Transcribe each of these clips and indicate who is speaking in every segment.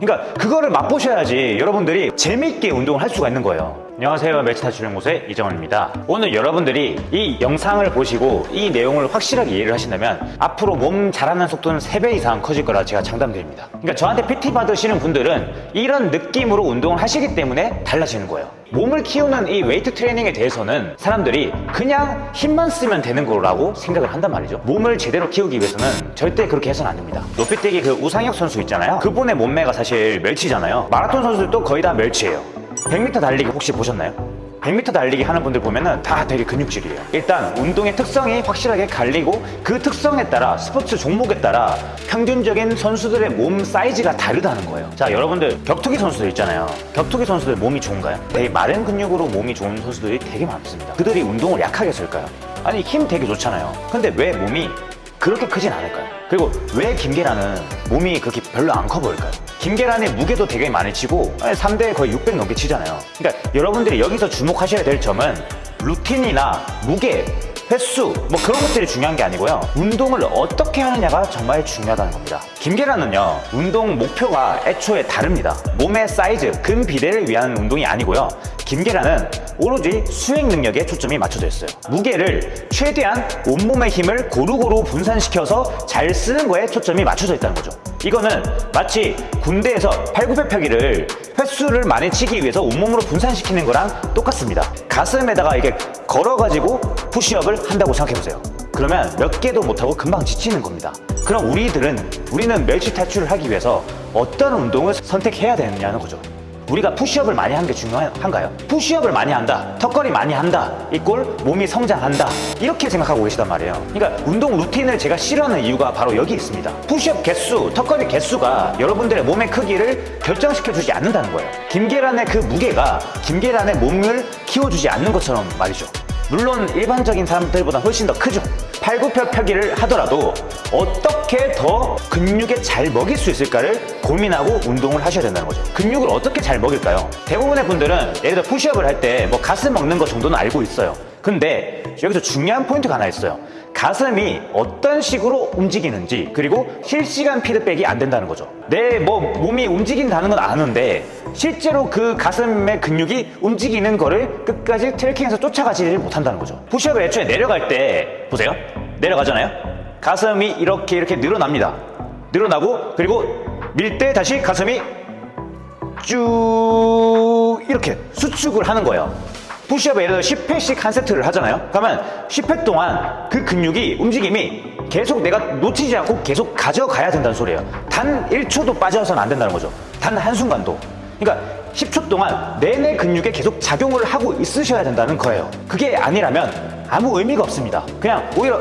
Speaker 1: 그러니까 그거를 맛보셔야지 여러분들이 재밌게 운동을 할 수가 있는 거예요 안녕하세요. 멸치탈출 연구소의 이정원입니다. 오늘 여러분들이 이 영상을 보시고 이 내용을 확실하게 이해를 하신다면 앞으로 몸 자라는 속도는 3배 이상 커질 거라 제가 장담드립니다. 그러니까 저한테 PT 받으시는 분들은 이런 느낌으로 운동을 하시기 때문에 달라지는 거예요. 몸을 키우는 이 웨이트 트레이닝에 대해서는 사람들이 그냥 힘만 쓰면 되는 거라고 생각을 한단 말이죠. 몸을 제대로 키우기 위해서는 절대 그렇게 해서는 안 됩니다. 높이뛰기 그 우상혁 선수 있잖아요. 그분의 몸매가 사실 멸치잖아요. 마라톤 선수들도 거의 다 멸치예요 100m 달리기 혹시 보셨나요? 100m 달리기 하는 분들 보면은 다 되게 근육질이에요 일단 운동의 특성이 확실하게 갈리고 그 특성에 따라 스포츠 종목에 따라 평균적인 선수들의 몸 사이즈가 다르다는 거예요 자 여러분들 격투기 선수들 있잖아요 격투기 선수들 몸이 좋은가요? 되게 마른 근육으로 몸이 좋은 선수들이 되게 많습니다 그들이 운동을 약하게 했을까요? 아니 힘 되게 좋잖아요 근데 왜 몸이 그렇게 크진 않을까요? 그리고 왜 김계란은 몸이 그렇게 별로 안 커 보일까요? 김계란의 무게도 되게 많이 치고 3대에 거의 600 넘게 치잖아요 그러니까 여러분들이 여기서 주목하셔야 될 점은 루틴이나 무게, 횟수 뭐 그런 것들이 중요한 게 아니고요. 운동을 어떻게 하느냐가 정말 중요하다는 겁니다. 김계란은요 운동 목표가 애초에 다릅니다. 몸의 사이즈, 근 비대를 위한 운동이 아니고요. 김계란은 오로지 수행 능력에 초점이 맞춰져 있어요. 무게를 최대한 온몸의 힘을 고루고루 분산시켜서 잘 쓰는 거에 초점이 맞춰져 있다는 거죠 이거는 마치 군대에서 팔굽혀펴기를 횟수를 많이 치기 위해서 온몸으로 분산시키는 거랑 똑같습니다. 가슴에다가 이게 걸어가지고 푸시업을 한다고 생각해보세요. 그러면 몇 개도 못하고 금방 지치는 겁니다. 그럼 우리들은 우리는 멸치 탈출을 하기 위해서 어떤 운동을 선택해야 되느냐는 거죠 우리가 푸시업을 많이 하는 게 중요한가요? 푸시업을 많이 한다. 턱걸이 많이 한다. 이꼴 몸이 성장한다. 이렇게 생각하고 계시단 말이에요. 그러니까 운동 루틴을 제가 싫어하는 이유가 바로 여기 있습니다. 푸시업 개수, 턱걸이 개수가 여러분들의 몸의 크기를 결정시켜 주지 않는다는 거예요. 김계란의 그 무게가 김계란의 몸을 키워주지 않는 것처럼 말이죠 물론 일반적인 사람들보다 훨씬 더 크죠. 팔굽혀펴기를 하더라도 어떻게 더 근육에 잘 먹일 수 있을까를 고민하고 운동을 하셔야 된다는 거죠. 근육을 어떻게 잘 먹일까요? 대부분의 분들은 예를 들어 푸시업을 할 때 뭐 가슴 먹는 것 정도는 알고 있어요 근데 여기서 중요한 포인트가 하나 있어요. 가슴이 어떤 식으로 움직이는지 그리고 실시간 피드백이 안 된다는 거죠. 내 뭐 몸이 움직인다는 건 아는데 실제로 그 가슴의 근육이 움직이는 거를 끝까지 트래킹해서 쫓아가지를 못한다는 거죠. 푸시업을 애초에 내려갈 때 보세요. 내려가잖아요. 가슴이 이렇게 이렇게 늘어납니다. 늘어나고 그리고 밀 때 다시 가슴이 쭉 이렇게 수축을 하는 거예요 푸시업에 예를 들어 10회씩 한 세트를 하잖아요. 그러면 10회 동안 그 근육이 움직임이 계속 내가 놓치지 않고 계속 가져가야 된다는 소리예요. 단 1초도 빠져서는 안 된다는 거죠. 단 한순간도. 그러니까 10초 동안 내내 근육에 계속 작용을 하고 있으셔야 된다는 거예요. 그게 아니라면 아무 의미가 없습니다. 그냥 오히려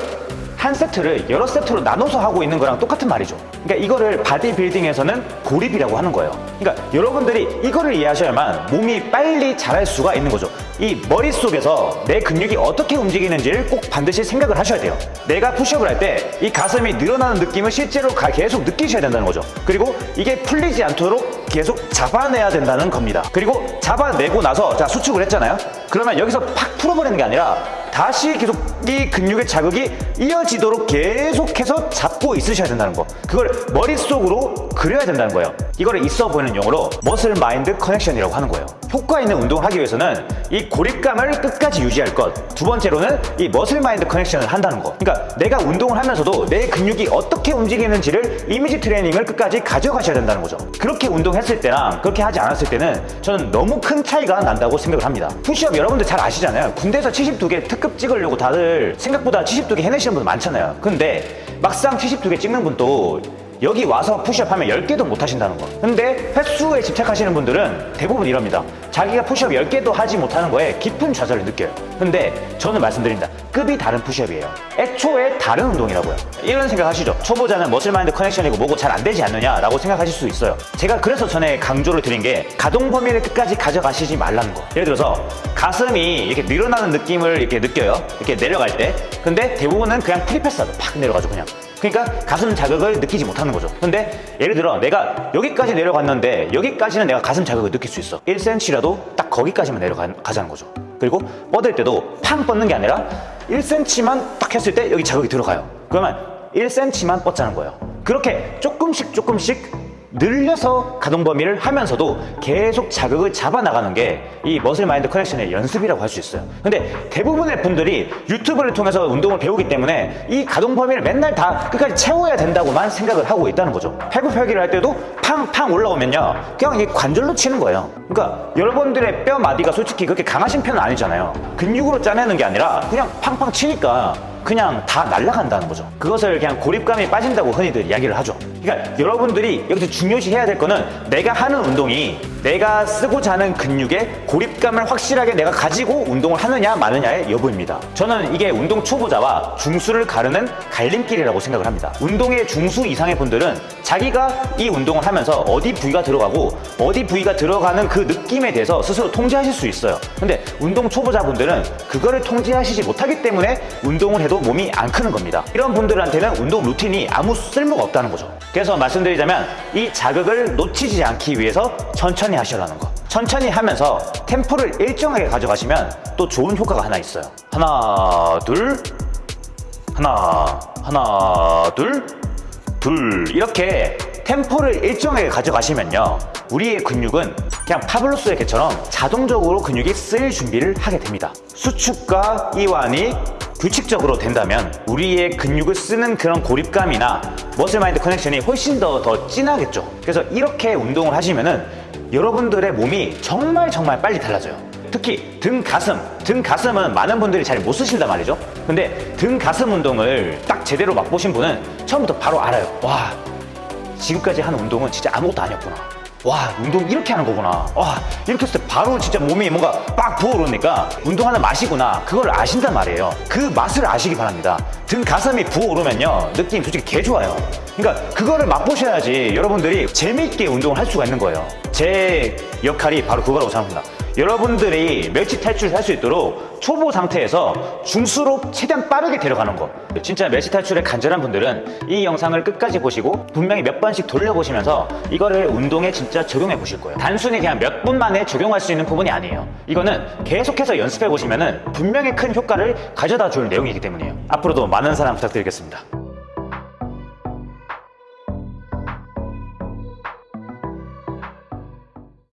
Speaker 1: 한 세트를 여러 세트로 나눠서 하고 있는 거랑 똑같은 말이죠. 그러니까 이거를 바디빌딩에서는 고립이라고 하는 거예요. 그러니까 여러분들이 이거를 이해하셔야만 몸이 빨리 자랄 수가 있는 거죠. 이 머릿속에서 내 근육이 어떻게 움직이는지를 꼭 반드시 생각을 하셔야 돼요. 내가 푸시업을 할 때 이 가슴이 늘어나는 느낌을 실제로 계속 느끼셔야 된다는 거죠. 그리고 이게 풀리지 않도록 계속 잡아내야 된다는 겁니다. 그리고 잡아내고 나서 자 수축을 했잖아요. 그러면 여기서 팍 풀어버리는 게 아니라 다시 계속 이 근육의 자극이 이어지도록 계속해서 잡고 있으셔야 된다는 거. 그걸 머릿속으로 그려야 된다는 거예요. 이거를 있어 보이는 용어로 muscle mind connection이라고 하는 거예요. 효과 있는 운동을 하기 위해서는 이 고립감을 끝까지 유지할 것. 두 번째로는 이 muscle mind connection을 한다는 거. 그러니까 내가 운동을 하면서도 내 근육이 어떻게 움직이는지를 이미지 트레이닝을 끝까지 가져가셔야 된다는 거죠. 그렇게 운동했을 때랑 그렇게 하지 않았을 때는 저는 너무 큰 차이가 난다고 생각을 합니다. 푸시업 여러분들 잘 아시잖아요. 군대에서 72개 특급 찍으려고 다들 생각보다 72개 해내시는 분들 많잖아요. 근데 막상 72개 찍는 분도 여기 와서 푸시업 하면 10개도 못 하신다는 거. 근데 횟수에 집착하시는 분들은 대부분 이럽니다. 자기가 푸시업 10개도 하지 못하는 거에 깊은 좌절을 느껴요. 근데 저는 말씀드립니다. 급이 다른 푸시업이에요. 애초에 다른 운동이라고요. 이런 생각 하시죠. 초보자는 muscle mind connection이고 뭐고 잘 안 되지 않느냐 라고 생각하실 수 있어요. 제가 그래서 전에 강조를 드린 게 가동 범위를 끝까지 가져가시지 말라는 거. 예를 들어서 가슴이 이렇게 늘어나는 느낌을 이렇게 느껴요. 이렇게 내려갈 때. 근데 대부분은 그냥 free pass하죠 팍 내려가죠 그냥 그러니까 가슴 자극을 느끼지 못하는 거죠. 근데 예를 들어 내가 여기까지 내려갔는데 여기까지는 내가 가슴 자극을 느낄 수 있어. 1cm라도 딱 거기까지만 내려가자는 거죠. 그리고 뻗을 때도 팡 뻗는 게 아니라 1cm만 딱 했을 때 여기 자극이 들어가요. 그러면 1cm만 뻗자는 거예요. 그렇게 조금씩 조금씩 늘려서 가동 범위를 하면서도 계속 자극을 잡아 나가는 게 이 muscle mind connection의 연습이라고 할 수 있어요. 근데 대부분의 분들이 유튜브를 통해서 운동을 배우기 때문에 이 가동 범위를 맨날 다 끝까지 채워야 된다고만 생각을 하고 있다는 거죠. 팔굽혀펴기를 할 때도 팡팡 올라오면요. 그냥 이 관절로 치는 거예요. 그러니까 여러분들의 뼈 마디가 솔직히 그렇게 강하신 편은 아니잖아요. 근육으로 짜내는 게 아니라 그냥 팡팡 치니까 그냥 다 날아간다는 거죠. 그것을 그냥 고립감이 빠진다고 흔히들 이야기를 하죠. 그러니까 여러분들이 여기서 중요시 해야 될 거는 내가 하는 운동이 내가 쓰고자 하는 근육의 고립감을 확실하게 내가 가지고 운동을 하느냐 마느냐의 여부입니다. 저는 이게 운동 초보자와 중수를 가르는 갈림길이라고 생각을 합니다. 운동의 중수 이상의 분들은 자기가 이 운동을 하면서 어디 부위가 들어가고 어디 부위가 들어가는 그 느낌에 대해서 스스로 통제하실 수 있어요. 근데 운동 초보자분들은 그거를 통제하시지 못하기 때문에 운동을 해도 몸이 안 크는 겁니다. 이런 분들한테는 운동 루틴이 아무 쓸모가 없다는 거죠. 그래서 말씀드리자면 이 자극을 놓치지 않기 위해서 천천히 하시라는 거. 천천히 하면서 템포를 일정하게 가져가시면 또 좋은 효과가 하나 있어요. 하나, 둘, 하나, 하나, 둘, 둘. 이렇게 템포를 일정하게 가져가시면요. 우리의 근육은 그냥 파블로스의 개처럼 자동적으로 근육이 쓰일 준비를 하게 됩니다. 수축과 이완이 규칙적으로 된다면 우리의 근육을 쓰는 그런 고립감이나 머슬 마인드 커넥션이 훨씬 더 더 진하겠죠. 그래서 이렇게 운동을 하시면 은 여러분들의 몸이 정말 정말 빨리 달라져요. 특히 등 가슴. 등 가슴은 많은 분들이 잘 못 쓰신단 말이죠. 근데 등 가슴 운동을 딱 제대로 맛보신 분은 처음부터 바로 알아요. 와 지금까지 한 운동은 진짜 아무것도 아니었구나 와 운동 이렇게 하는 거구나. 와 이렇게 했을 때 바로 진짜 몸이 뭔가 빡 부어오르니까 운동하는 맛이구나. 그걸 아신단 말이에요. 그 맛을 아시기 바랍니다. 등 가슴이 부어오르면요 느낌 솔직히 개 좋아요. 그러니까 그거를 맛보셔야지 여러분들이 재미있게 운동을 할 수가 있는 거예요. 제 역할이 바로 그거라고 생각합니다 여러분들이 멸치 탈출을 할 수 있도록 초보 상태에서 중수로 최대한 빠르게 데려가는 거. 진짜 멸치 탈출에 간절한 분들은 이 영상을 끝까지 보시고 분명히 몇 번씩 돌려보시면서 이거를 운동에 진짜 적용해 보실 거예요. 단순히 그냥 몇 분 만에 적용할 수 있는 부분이 아니에요. 이거는 계속해서 연습해 보시면 분명히 큰 효과를 가져다 줄 내용이기 때문이에요. 앞으로도 많은 사랑 부탁드리겠습니다